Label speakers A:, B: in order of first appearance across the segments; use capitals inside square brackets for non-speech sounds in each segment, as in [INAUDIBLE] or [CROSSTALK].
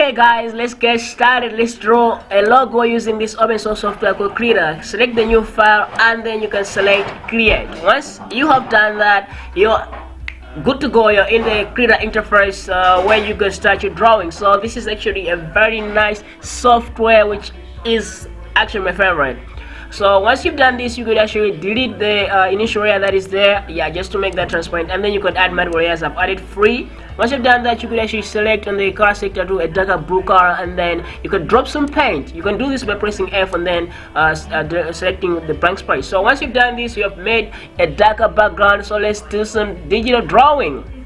A: Okay guys, let's get started. Let's draw a logo using this open source software called Krita. Select the new file and then you can select create. Once you have done that, you're good to go. You're in the Krita interface uh, where you can start your drawing. So this is actually a very nice software which is actually my favorite so once you've done this you could actually delete the uh, initial layer that is there yeah just to make that transparent and then you could add multiple layers i've added three once you've done that you could actually select on the color sector to a darker blue color and then you could drop some paint. You can do this by pressing f and then uh, uh, selecting the blank space. So once you've done this you have made a darker background. So let's do some digital drawing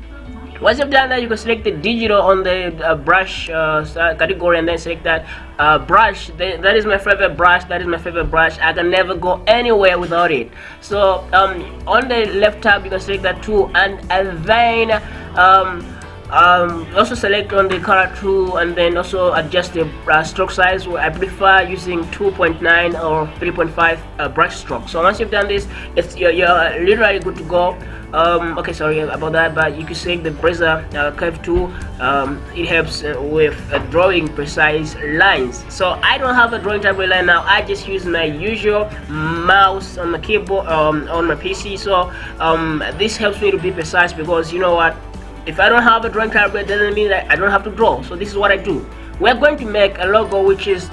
A: once you've done that you can select the digital on the uh, brush uh, category and then select that uh, brush. That is my favorite brush that is my favorite brush. I can never go anywhere without it. So um, on the left tab you can select that tool and, and then um, um, also select on the color tool and then also adjust the uh, stroke size. I prefer using 2.9 or 3.5 uh, brush stroke so once you've done this it's you're, you're literally good to go um, okay sorry about that but you can select the Bezier uh, curve tool um, it helps uh, with uh, drawing precise lines. So I don't have a drawing tablet line now I just use my usual mouse on the keyboard um, on my PC so um, this helps me to be precise because you know what if I don't have a drawing tablet doesn't mean that I don't have to draw so this is what I do. We're going to make a logo which is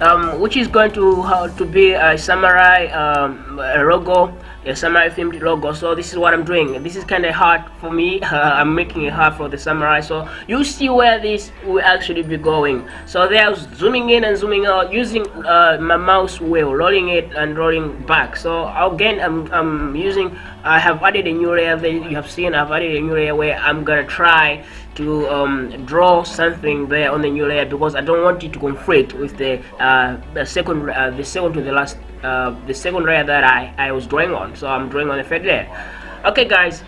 A: um, which is going to how to be a samurai um, logo a samurai themed logo? So this is what i'm doing. This is kind of hard for me. Uh, [LAUGHS] i'm making it hard for the samurai. So you see where this will actually be going. So they are zooming in and zooming out using uh, my mouse wheel rolling it and rolling back. So again i'm, I'm using i have added a new layer that you have seen. I've added a new layer where i'm gonna try to um, draw something there on the new layer because I don't want it to conflict with the, uh, the second uh, the second to the last uh, the second layer that I, I was drawing on. So I'm drawing on the third layer. Okay guys.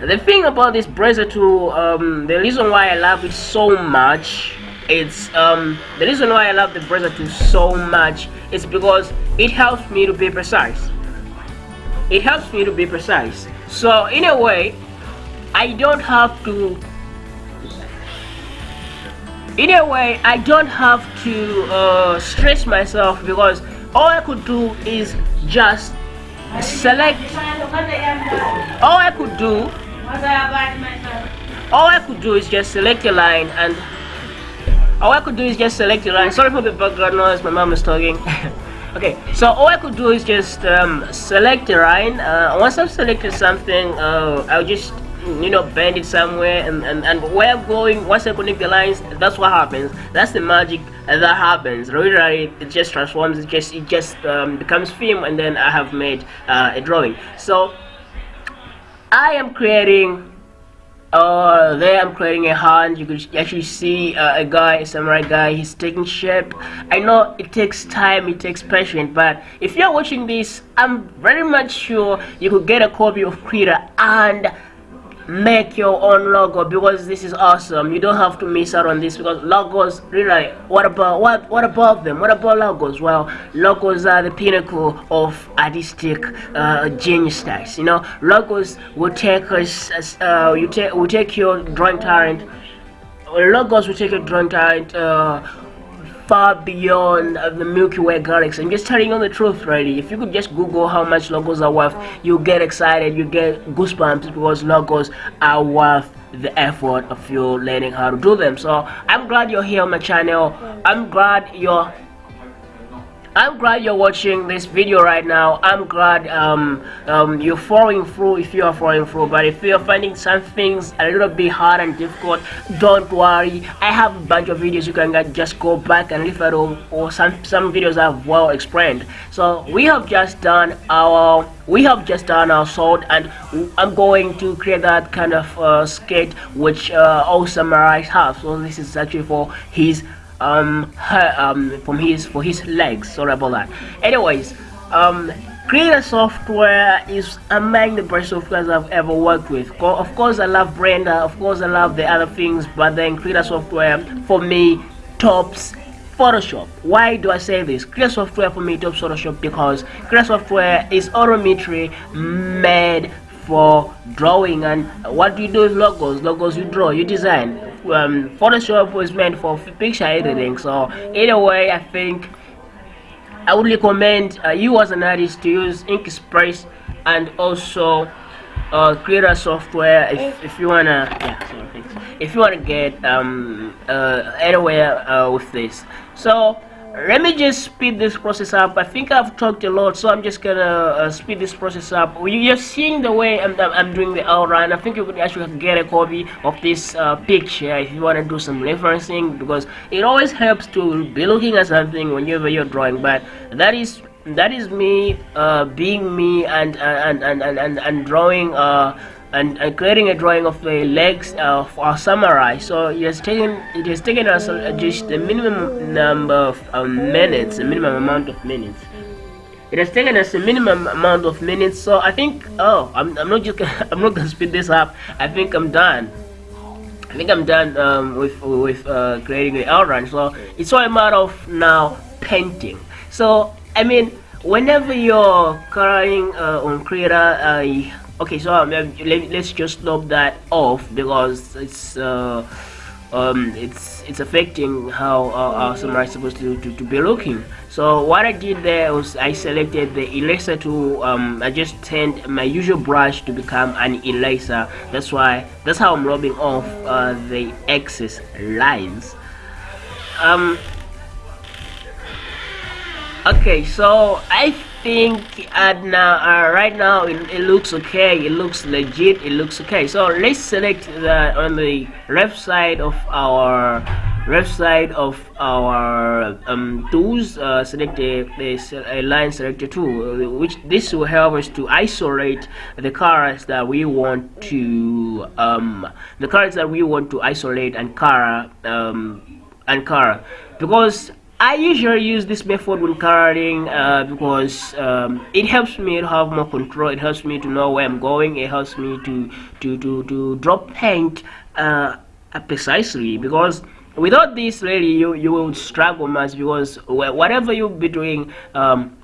A: The thing about this Bezier tool um, the reason why I love it so much it's um, the reason why I love the Bezier tool so much is because it helps me to be precise it helps me to be precise. So in a way I don't have to in a way I don't have to uh, stress myself because all I could do is just select. All I could do all I could do is just select a line and all I could do is just select a line. Sorry for the background noise my mom is talking [LAUGHS] okay so all I could do is just um, select line uh, once I've selected something uh, I'll just you know bend it somewhere and, and and where I'm going once I connect the lines that's what happens. That's the magic that happens. Literally it just transforms it just it just um, becomes film and then I have made uh, a drawing. So I am creating uh, there I'm creating a hand. You can actually see uh, a guy a samurai guy. He's taking shape. I know it takes time it takes patience but if you're watching this I'm very much sure you could get a copy of Krita and make your own logo because this is awesome. You don't have to miss out on this because logos really what about what what about them? What about logos? Well logos are the pinnacle of artistic uh, genius styles you know? Logos will take us uh, you take will take your drawing talent logos will take your drawing talent uh, far beyond uh, the Milky Way galaxy. I'm just telling you the truth, really. If you could just Google how much logos are worth, you get excited, you get goosebumps because logos are worth the effort of you learning how to do them. So I'm glad you're here on my channel. I'm glad you're I'm glad you're watching this video right now. I'm glad um, um, you're following through if you are following through. But if you're finding some things a little bit hard and difficult, don't worry. I have a bunch of videos you can get. just go back and at them, or some some videos I've well explained. So we have just done our we have just done our sword, and I'm going to create that kind of uh, skate which uh, all samurais have. So this is actually for his um, her, um, from his for his legs. Sorry about that. Anyways, um, Krita Software is among the best softwares I've ever worked with. Of course, I love Blender. Of course, I love the other things, but then Krita Software for me tops Photoshop. Why do I say this? Krita Software for me tops Photoshop because Krita Software is autometry made for drawing and what do you do with logos logos you draw you design um, Photoshop was meant for picture editing. So either way, I think I would recommend uh, you as an artist to use Inkspress and also uh, Krita software if, if you wanna yeah sorry, if you wanna get um, uh, anywhere uh, with this. So let me just speed this process up. I think i've talked a lot so i'm just gonna uh, speed this process up. You're seeing the way i'm, I'm doing the outline. I think you could actually get a copy of this uh, picture if you want to do some referencing because it always helps to be looking at something whenever you're drawing. But that is that is me uh, being me and and and and, and, and drawing uh, and, and creating a drawing of the legs of a samurai. So it has taken it has taken us just a minimum number of um, minutes, a minimum amount of minutes. It has taken us a minimum amount of minutes. So I think oh I'm, I'm not just [LAUGHS] I'm not gonna speed this up. I think I'm done. I think I'm done um, with with uh, creating the outline. So it's all a matter of now painting. So I mean whenever you're coloring uh, on Krita, uh, okay so um, let, us just stop that off because it's uh, um, it's it's affecting how uh, our samurai is supposed to, to, to, be looking. So what I did there was I selected the eraser tool um, I just turned my usual brush to become an eraser that's why that's how I'm rubbing off uh, the excess lines. Um, okay so I think at now uh, right now it, it, looks okay it looks legit it looks okay. So let's select the on the left side of our left side of our um, tools uh, select a, a, line selector tool which this will help us to isolate the colors that we want to um, the colors that we want to isolate and color um, and color. Because I usually use this method when coloring uh, because um, it helps me to have more control. It helps me to know where I'm going. It helps me to to to, to drop paint uh, precisely because without this really you you will struggle much because whatever you'll be doing um,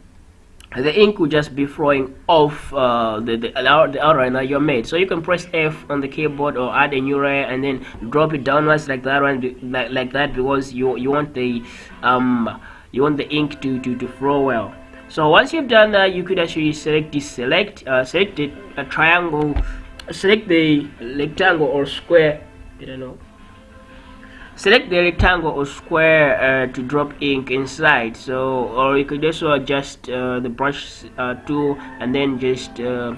A: the ink will just be flowing off uh, the, the, the that you made. So you can press F on the keyboard or add a new layer and then drop it downwards like that one like, like that because you you want the um you want the ink to, to, to flow well. So once you've done that you could actually select this select uh, select a triangle select the rectangle or square I don't know select the rectangle or square uh, to drop ink inside. So or you could also adjust uh, the brush uh, tool and then just uh,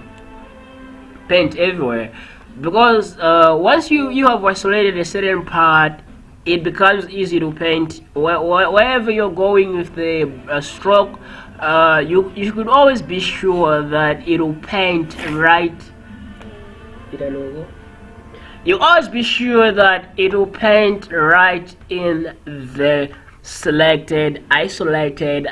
A: paint everywhere. Because uh, once you you have isolated a certain part it becomes easy to paint. Where, wherever you're going with the uh, stroke you you could always be sure that it will paint right you always be sure that it will paint right in the selected isolated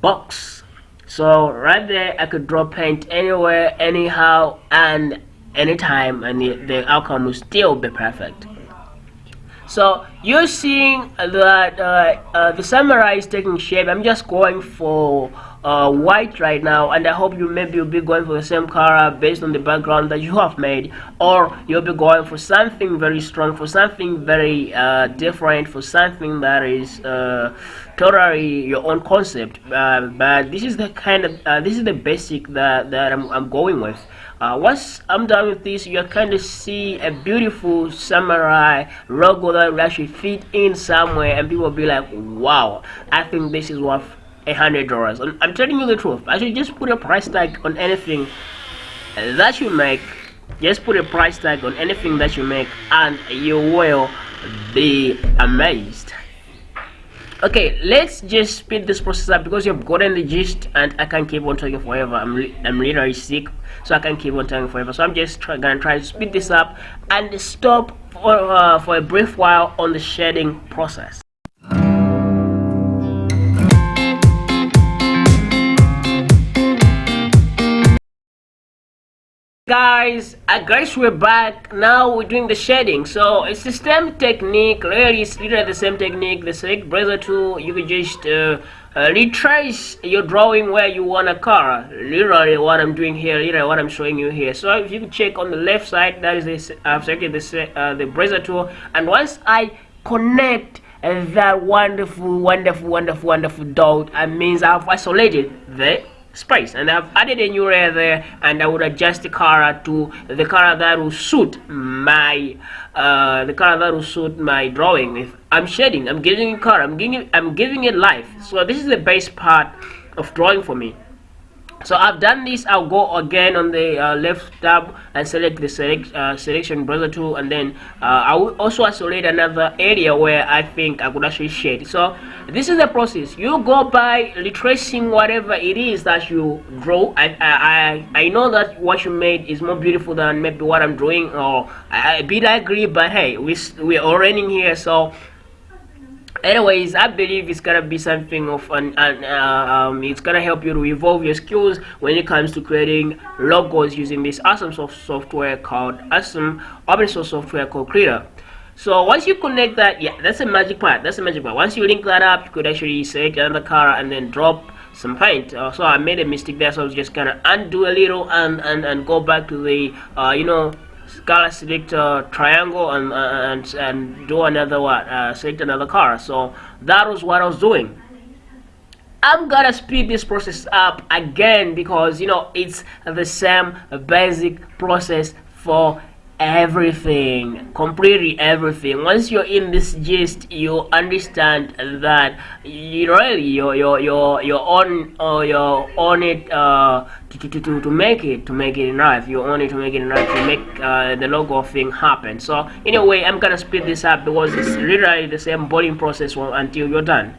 A: box. So right there I could draw paint anywhere anyhow and anytime and the, outcome will still be perfect. So you're seeing that uh, uh, the samurai is taking shape. I'm just going for uh, white right now and I hope you maybe you'll be going for the same color based on the background that you have made or you'll be going for something very strong for something very uh, different for something that is uh, totally your own concept. Uh, but this is the kind of uh, this is the basic that, that I'm, I'm going with. Uh, once I'm done with this you kind of see a beautiful samurai logo that will actually fit in somewhere and people will be like wow I think this is what a hundred dollars. I'm telling you the truth. I should just put a price tag on anything that you make. Just put a price tag on anything that you make and you will be amazed. Okay let's just speed this process up because you've gotten the gist and i can't keep on talking forever. I'm i'm literally sick so i can't keep on talking forever. So i'm just try, gonna try to speed this up and stop for, uh, for a brief while on the shading process guys I guess we're back. Now we're doing the shading so it's the same technique really it's literally the same technique. The select brother tool you can just uh, uh, retrace your drawing where you want a car. Literally what I'm doing here literally what I'm showing you here. So if you can check on the left side that is this I've selected the, uh, the brother tool. And once I connect that wonderful wonderful wonderful wonderful dot that means I've isolated the space. And I've added a new layer there and I would adjust the color to the color that will suit my uh, the color that will suit my drawing. If I'm shading I'm giving it color I'm giving it, I'm giving it life. So this is the base part of drawing for me so I've done this. I'll go again on the uh, left tab and select the select uh, selection brother tool and then uh, I will also isolate another area where I think I could actually shade so this is the process. You go by retracing whatever it is that you draw. I, I, I know that what you made is more beautiful than maybe what I'm drawing or I, I bit agree but hey we, we're all running here so anyways i believe it's gonna be something of an, an uh, um, it's gonna help you to evolve your skills when it comes to creating logos using this awesome soft software called awesome open source software called Krita so once you connect that yeah that's a magic part that's a magic part. Once you link that up you could actually select another color and then drop some paint. Uh, so i made a mistake there so i was just gonna undo a little and and and go back to the uh, you know color select a triangle and, uh, and and do another what? Uh, select another car so that was what I was doing. I'm gonna speed this process up again because you know it's the same basic process for everything completely everything. Once you're in this gist you understand that you really you're you're you're, you're on or you're on it uh to, to, to, to make it to make it enough you're on it to make it enough to make uh, the logo thing happen. So anyway i'm gonna speed this up because it's literally the same boarding process until you're done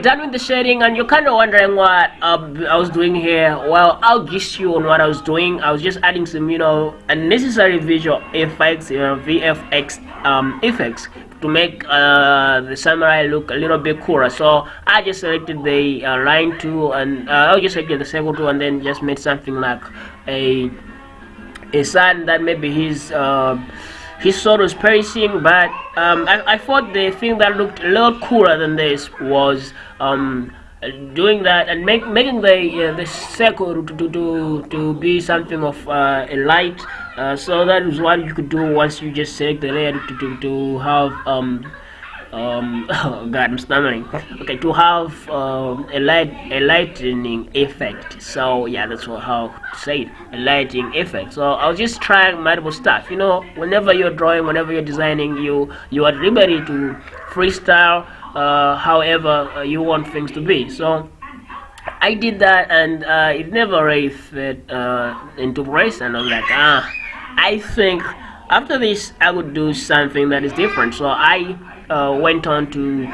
A: we're done with the shading and you're kind of wondering what uh, I was doing here. Well, I'll gist you on what I was doing. I was just adding some, you know, unnecessary visual effects, you know, VFX um, effects to make uh, the samurai look a little bit cooler. So I just selected the uh, line tool and uh, I just selected the circle tool and then just made something like a a sign that maybe he's uh, his sword was perishing but um, I, I, thought the thing that looked a lot cooler than this was um, doing that and make, making the uh, the circle to, to, to, to be something of uh, a light uh, so that is what you could do once you just select the layer to, to, to have um, um [LAUGHS] god i'm stammering okay to have um, a light a lightning effect. So yeah that's what how to say it. A lighting effect. So i'll just try multiple stuff. You know whenever you're drawing whenever you're designing you you are liberty to freestyle uh, however uh, you want things to be. So I did that and uh, it never really fit uh, into place and I was like ah I think after this I would do something that is different so I uh, went on to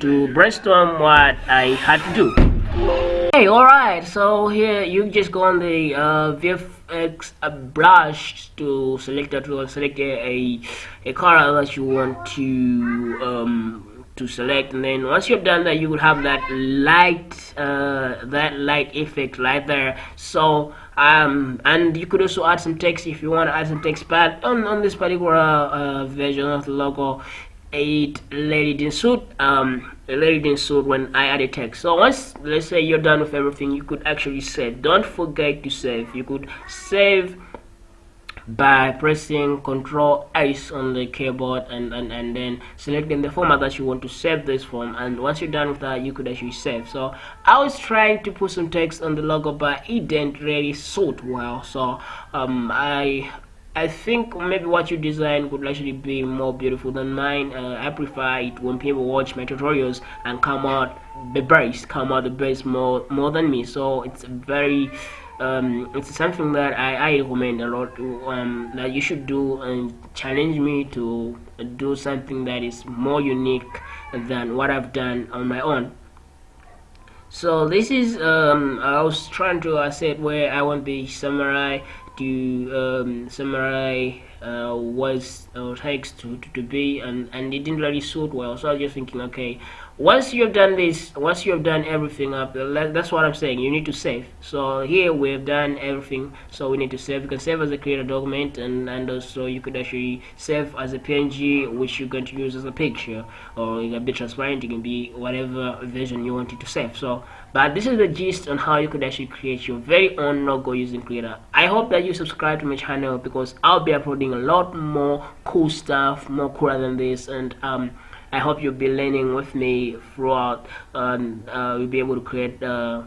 A: to brainstorm what I had to do. Hey, alright, so here you just go on the uh, VFX brush to select that to select a, a color that you want to um, to select and then once you've done that you would have that light uh, that light effect right there so um, and you could also add some text if you want to add some text but on, on this particular uh, version of the logo it didn't suit um lady didn't suit when I add a text. So once let's say you're done with everything you could actually save don't forget to save. You could save by pressing Control S on the keyboard and, and and then selecting the format that you want to save this from and once you're done with that you could actually save so I was trying to put some text on the logo but it didn't really suit well so um I I think maybe what you design could actually be more beautiful than mine. Uh, I prefer it when people watch my tutorials and come out the best, come out the best more more than me. So it's very um, it's something that I, I recommend a lot um, that you should do and challenge me to do something that is more unique than what I've done on my own. So this is um, I was trying to set where I want the samurai to um, samurai uh, was or takes to, to, to be and and it didn't really suit well. So I was just thinking okay once you have done this once you have done everything up that's what I'm saying you need to save. So here we have done everything so we need to save. You can save as a Krita document and and also you could actually save as a PNG which you're going to use as a picture or it can be transparent you can be whatever version you wanted to save. So but this is the gist on how you could actually create your very own logo using Krita. I hope that you subscribe to my channel because I'll be uploading a lot more cool stuff more cooler than this and um I hope you'll be learning with me throughout and uh, you'll be able to create uh,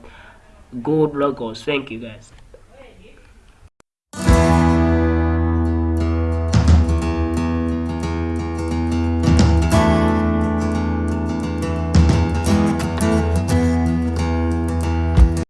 A: good logos. Thank you guys.